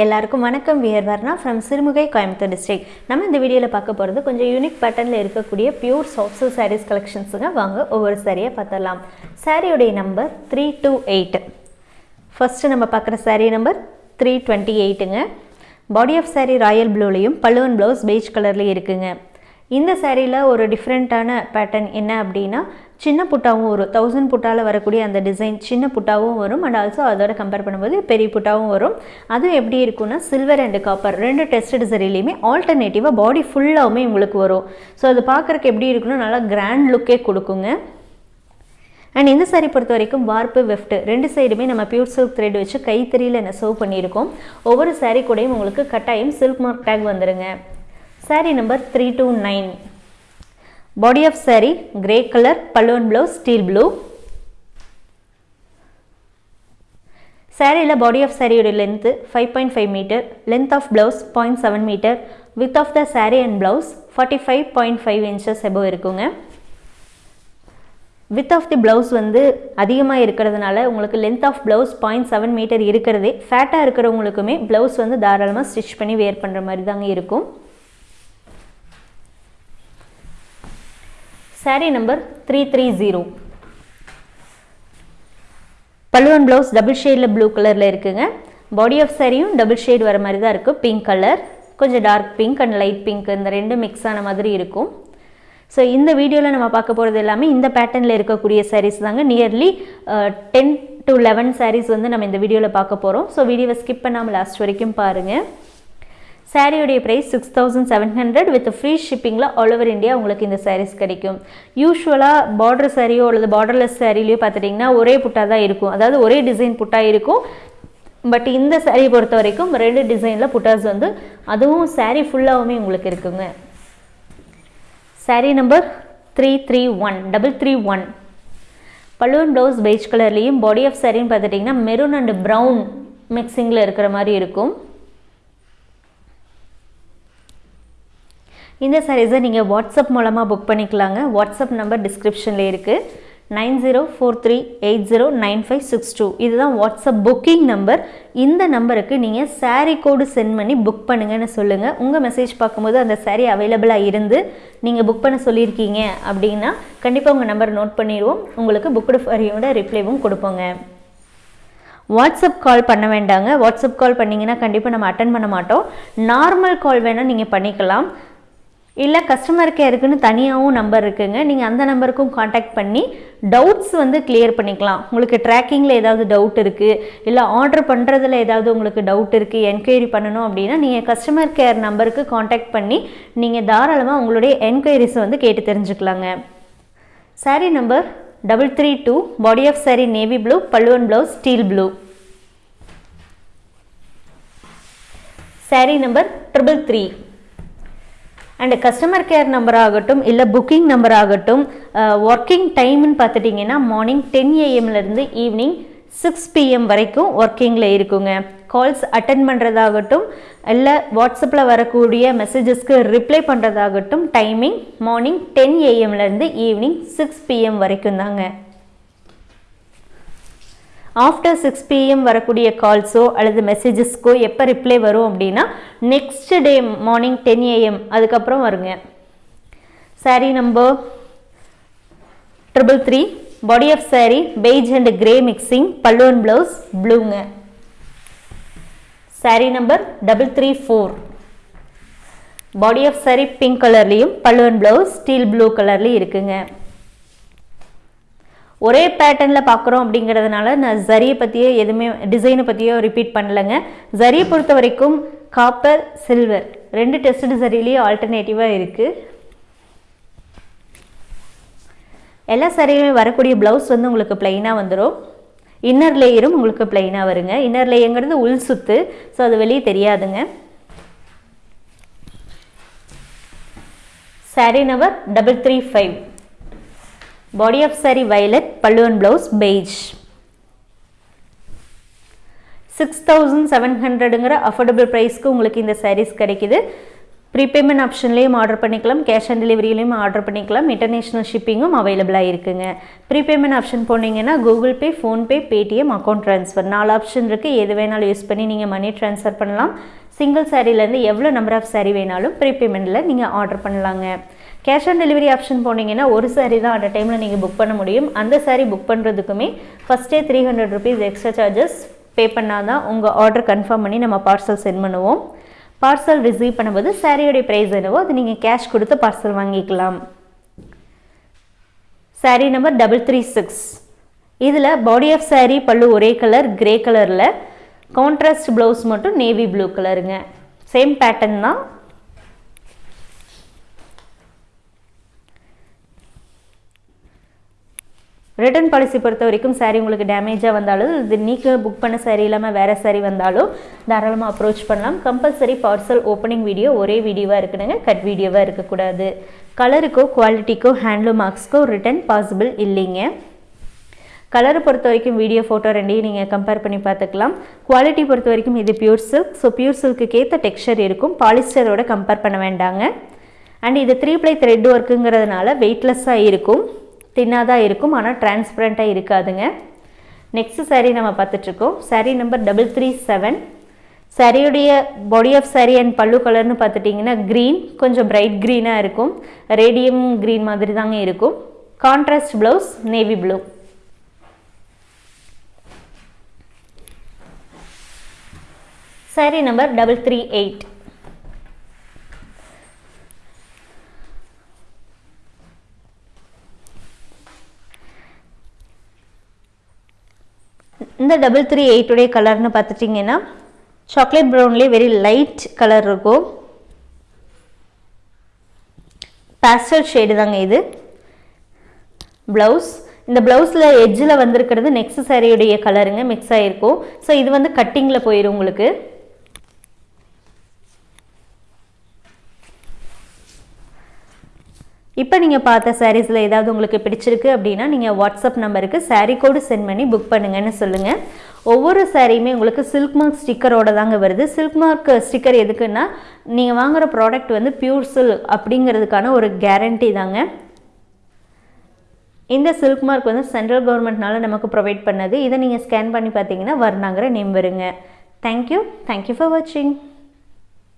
எல்லாருக்கும் வணக்கம். We're Varna from Sirumugai Coimbatore district நம்ம இந்த வீடியோவில் பார்க்க போகிறது கொஞ்சம் யூனிக் பேட்டர்னில் இருக்கக்கூடிய பியூர் சாஃப்ட் சாரீஸ் கலெக்ஷன்ஸுங்க வாங்க ஒவ்வொரு சாரியை பார்த்துடலாம். சாரியுடைய number three two eight first நம்ம பார்க்குற சாரீ நம்பர் த்ரீ டுவெண்ட்டி எயிட்டுங்க பாடி ஆஃப் சாரீ ராயல் ப்ளூலையும் பல்லுவன் ப்ளவுஸ் பெய்ஜ் கலர்லேயும் இருக்குங்க. இந்த சாரியில் ஒரு டிஃப்ரெண்ட்டான பேட்டர்ன் என்ன அப்படின்னா சின்ன புட்டாவும் வரும் தௌசண்ட் புட்டாவில் வரக்கூடிய அந்த டிசைன் சின்ன புட்டாவும் வரும். அண்ட் ஆல்சோ அதோட கம்பேர் பண்ணும்போது பெரிய புட்டாவும் வரும். அதுவும் எப்படி இருக்குன்னா சில்வர் அண்ட் காப்பர் ரெண்டு டெஸ்ட் சரிலையுமே ஆல்டர்னேட்டிவாக பாடி ஃபுல்லாகவுமே உங்களுக்கு வரும். ஸோ அது பார்க்குறக்கு எப்படி இருக்குன்னா நல்லா கிராண்ட் லுக்கே கொடுக்குங்க. அண்ட் இந்த சாரி பொறுத்த வரைக்கும் வார்ப்பு வெஃப்ட் ரெண்டு சைடுமே நம்ம பியூர் சில்க் த்ரெட் வச்சு கைத்தறியில் நெசவு பண்ணியிருக்கோம். ஒவ்வொரு சாரீ கூடயும் உங்களுக்கு கட்டாயம் சில்க் மார்க் டேக் வந்துடுங்க sari number three two nine body of sari grey colour பல்லுவன் ப்ளவுஸ் ஸ்டீல் ப்ளூ சாரியில் பாடி ஆஃப் சாரியோட length five point five metre length of blouse point seven metre width of the sari and blouse forty five point five inches above இருக்குங்க. Width of the blouse வந்து அதிகமாக இருக்கிறதுனால உங்களுக்கு length of blouse point seven metre இருக்கிறதே. ஃபேட்டாக இருக்கிறவங்களுக்குமே blouse வந்து தாராளமாக stitch பண்ணி வேர் பண்ணுற மாதிரி தாங்க இருக்கும். Sari number three three zero பல்லுவன் ப்ளவுஸ் டபுள் ஷேடில் ப்ளூ கலரில் இருக்குங்க. பாடி ஆஃப் சாரியும் டபுள் ஷேட் வர மாதிரி தான் இருக்குது பிங்க் கலர் கொஞ்சம் dark pink and light pink இந்த ரெண்டும் மிக்ஸ் ஆன மாதிரி இருக்கும். ஸோ இந்த வீடியோவில் நம்ம பார்க்க போகிறது எல்லாமே இந்த பேட்டர்னில் இருக்கக்கூடிய சாரீஸ் தாங்க. Nearly ten to eleven saris வந்து நம்ம இந்த வீடியோவில் பார்க்க போகிறோம் ஸோ வீடியோவை ஸ்கிப் பண்ணாமல் லாஸ்ட் வரைக்கும் பாருங்கள் சாரியுடைய price six thousand seven hundred with free ஷிப்பிங்கில் all over India உங்களுக்கு இந்த சாரீஸ் கிடைக்கும். யூஸ்வலாக பார்டர் சாரியோ அல்லது பார்டர்லெஸ் சாரிலையோ பார்த்துட்டிங்கன்னா ஒரே புட்டாக தான் இருக்கும். அதாவது ஒரே டிசைன் புட்டாக இருக்கும். பட் இந்த சாரீ பொறுத்த வரைக்கும் ரெண்டு டிசைனில் புட்டாஸ் வந்து அதுவும் சாரீ ஃபுல்லாகவுமே உங்களுக்கு இருக்குங்க. Sari number three three one double three one பல்லுவன் ப்ளவுஸ் பெய்ஜ் கலர்லேயும் பாடி ஆஃப் சாரின்னு பார்த்துட்டிங்கன்னா மெரூன் அண்ட் ப்ரௌன் மிக்சிங்கில் இருக்கிற மாதிரி இருக்கும். இந்த சாரீஸை நீங்கள் வாட்ஸ்அப் மூலமாக புக் பண்ணிக்கலாங்க. வாட்ஸ்அப் நம்பர் டிஸ்கிரிப்ஷனில் இருக்குது nine zero four three eight zero nine five six two. இதுதான் வாட்ஸ்அப் புக்கிங் நம்பர் இந்த நம்பருக்கு நீங்கள் சாரீ கோடு சென்ட் பண்ணி புக் பண்ணுங்கன்னு சொல்லுங்கள் உங்கள் மெசேஜ் பார்க்கும்போது அந்த சாரீ அவைலபிளாக இருந்து நீங்கள் புக் பண்ண சொல்லியிருக்கீங்க அப்படின்னா கண்டிப்பாக உங்கள் நம்பர் நோட் பண்ணிடுவோம். உங்களுக்கு புக்குடு ஃபரியோட ரிப்ளைவும் கொடுப்போங்க. வாட்ஸ்அப் கால் பண்ண வேண்டாங்க. வாட்ஸ்அப் கால் பண்ணிங்கன்னா கண்டிப்பாக நம்ம அட்டன் பண்ண மாட்டோம். நார்மல் கால் வேணால் நீங்கள் பண்ணிக்கலாம். இல்லை கஸ்டமர் கேருக்குன்னு தனியாகவும் நம்பர் இருக்குங்க. நீங்கள் அந்த நம்பருக்கும் காண்டாக்ட் பண்ணி டவுட்ஸ் வந்து கிளியர் பண்ணிக்கலாம். உங்களுக்கு ட்ராக்கிங்கில் ஏதாவது டவுட் இருக்குது இல்லை ஆர்டர் பண்ணுறதுல ஏதாவது உங்களுக்கு டவுட் இருக்குது என்கொயரி பண்ணணும் அப்படின்னா நீங்கள் கஸ்டமர் கேர் நம்பருக்கு காண்டாக்ட் பண்ணி நீங்கள் தாராளமாக உங்களுடைய என்கொயரிஸை வந்து கேட்டு தெரிஞ்சுக்கலாங்க. Sari number double three two body of sari navy blue பல்லுவன் blouse steel blue sari number triple three and customer care number ஆகட்டும் இல்லை புக்கிங் நம்பர் ஆகட்டும் uh, ஒர்க்கிங் டைம்னு பார்த்துட்டிங்கன்னா மார்னிங் டென் ஏஎம்லேருந்து ஈவினிங் சிக்ஸ் பிஎம் வரைக்கும் ஒர்க்கிங்கில் இருக்குங்க. கால்ஸ் அட்டன் பண்ணுறதாகட்டும் இல்லை வாட்ஸ்அப்பில் வரக்கூடிய மெசேஜஸ்க்கு ரிப்ளை பண்ணுறதாகட்டும் டைமிங் மார்னிங் டென் ஏஎம்லேருந்து ஈவினிங் சிக்ஸ் பிஎம் வரைக்கும் தாங்க. ஆஃப்டர் சிக்ஸ் பிஎம் வரக்கூடிய கால்ஸோ அல்லது மெசேஜஸ்க்கோ எப்போ ரிப்ளை வரும் அப்படின்னா next day morning ten AM அதுக்கப்புறம் வருங்க. Sari number triple three body of sari beige and grey mixing பல்லுவன் blouse ப்ளூங்க sari number double three four body of sari pink கலர்லேயும் பல்லுவன் ப்ளவுஸ் ஸ்டீல் ப்ளூ கலர்லேயும் இருக்குங்க. ஒரே பேட்டர்னில் பார்க்குறோம் அப்படிங்கிறதுனால நான் ஜரியை பற்றியோ எதுவுமே டிசைனை பற்றியோ ரிப்பீட் பண்ணலைங்க. ஜரியை பொறுத்த வரைக்கும் காப்பர் சில்வர் ரெண்டு டெஸ்ட் சரிலேயே ஆல்டர்னேட்டிவாக இருக்குது எல்லா சரியுமே வரக்கூடிய ப்ளவுஸ் வந்து உங்களுக்கு ப்ளைனாக வந்துடும் இன்னர் லேயரும் உங்களுக்கு ப்ளைனாக வருங்க. இன்னர் லேயங்கிறது உள் சுத்து ஸோ அது வெளியே தெரியாதுங்க. Sari number double three five body of sari violet பல்லுவன் blouse beige six thousand seven ஹண்ட்ரடுங்கிற affordable ப்ரைஸ்க்கு உங்களுக்கு இந்த சாரீஸ் கிடைக்குது. ப்ரீபேமெண்ட் ஆப்ஷன்லேயும் ஆர்டர் பண்ணிக்கலாம். கேஷ் ஆன் டெலிவரியிலையும் ஆர்டர் பண்ணிக்கலாம். இன்டர்நேஷ்னல் ஷிப்பிங்கும் அவைலபிளாக இருக்குங்க. ப்ரீபேமெண்ட் ஆப்ஷன் போனீங்கன்னா Google pay PhonePe Paytm account transfer நாலு ஆப்ஷன் இருக்குது எது வேணாலும் யூஸ் பண்ணி நீங்கள் மணி ட்ரான்ஸ்ஃபர் பண்ணலாம். சிங்கிள் சாரீலேருந்து எவ்வளோ நம்பர் ஆஃப் சாரீ வேணாலும் ப்ரீபேமெண்ட்டில் நீங்கள் ஆர்டர் பண்ணலாங்க. கேஷ் ஆன் டெலிவரி ஆப்ஷன் போனீங்கன்னா ஒரு சாரீ தான் அட் டைமில் நீங்கள் புக் பண்ண முடியும். அந்த சாரீ புக் பண்ணுறதுக்குமே ஃபஸ்ட்டே three hundred rupees extra charges pay பண்ணால் தான் உங்கள் ஆர்டர் கன்ஃபார்ம் பண்ணி நம்ம பார்சல் சென்ட் பண்ணுவோம். பார்சல் ரிசீவ் பண்ணும்போது சாரியோடைய ப்ரைஸ் என்னவோ அது நீங்கள் கேஷ் கொடுத்து பார்சல் வாங்கிக்கலாம். Sari number double three six இதில் பாடி ஆஃப் சாரீ பல்லு ஒரே கலர் கிரே கலரில் கான்ட்ராஸ்ட் ப்ளவுஸ் மட்டும் நேவி ப்ளூ கலருங்க சேம் பேட்டர்ன் தான் ரிட்டர்ன் பாலிசி பொறுத்த வரைக்கும் சாரீ உங்களுக்கு டேமேஜாக வந்தாலும் இது நீங்கள் புக் பண்ண சாரீ இல்லாமல் வேறு சாரீ வந்தாலும் தாராளமாக அப்ரோச் பண்ணலாம். கம்பல்சரி பார்சல் ஓப்பனிங் வீடியோ ஒரே வீடியோவாக இருக்கணுங்க. கட் வீடியோவாக இருக்கக்கூடாது. கலருக்கோ குவாலிட்டிக்கோ ஹேண்ட்லூம் மார்க்ஸ்க்கோ ரிட்டர்ன் பாசிபிள் இல்லைங்க. கலரை பொறுத்த வரைக்கும் வீடியோ ஃபோட்டோ ரெண்டையும் நீங்கள் கம்பேர் பண்ணி பார்த்துக்கலாம். குவாலிட்டி பொறுத்த வரைக்கும் இது pure silk so pure silk ஏற்ற இருக்கும். பாலிஸ்டரோட கம்பேர் பண்ண வேண்டாங்க. அண்ட் இது த்ரீ ப்ளை த்ரெட் ஒர்க்குங்கிறதுனால வெயிட்லெஸ்ஸாக இருக்கும். தின்னாக தான் இருக்கும். ஆனால் டிரான்ஸ்பரண்ட்டாக இருக்காதுங்க. நெக்ஸ்ட் சாரீ நம்ம பார்த்துட்ருக்கோம். Sari number double three seven சாரியுடைய body of sari and pallu கலர்னு பார்த்துட்டிங்கன்னா க்ரீன் கொஞ்சம் பிரைட் க்ரீனாக இருக்கும். ரேடியம் க்ரீன் மாதிரி தாங்க இருக்கும். Contrast blouse navy blue sari number double three eight இந்த டபுள் த்ரீ எயிட்டுடைய கலர்னு பார்த்துட்டிங்கன்னா சாக்லேட் ப்ரௌன்லேயே வெரி லைட் கலர் இருக்கும். பேஸ்டல் ஷேடு தாங்க இது. ப்ளவுஸ் இந்த ப்ளவுஸில் எட்ஜில் வந்திருக்கிறது நெக்ஸ்ட் சாரியுடைய கலருங்க மிக்ஸ் ஆகிருக்கும் ஸோ இது வந்து கட்டிங்கில் போயிடும் உங்களுக்கு. இப்போ நீங்கள் பார்த்த சாரீஸில் ஏதாவது உங்களுக்கு பிடிச்சிருக்கு அப்படின்னா நீங்கள் வாட்ஸ்அப் நம்பருக்கு சாரீ கோடு சென்ட் பண்ணி புக் பண்ணுங்கன்னு சொல்லுங்கள் ஒவ்வொரு சாரியுமே உங்களுக்கு சில்க் மார்க் ஸ்டிக்கரோட தாங்க வருது. சில்க் மார்க் ஸ்டிக்கர் எதுக்குன்னா நீங்கள் வாங்குகிற ப்ராடக்ட் வந்து பியூர் சில்க் அப்படிங்கிறதுக்கான ஒரு கேரண்டி தாங்க. இந்த சில்க் மார்க் வந்து சென்ட்ரல் கவர்மெண்ட்னால நமக்கு ப்ரொவைட் பண்ணது. இதை நீங்கள் ஸ்கேன் பண்ணி பார்த்தீங்கன்னா வர்ணாங்கிற நேம் வருங்க. Thank you thank you for வாட்சிங்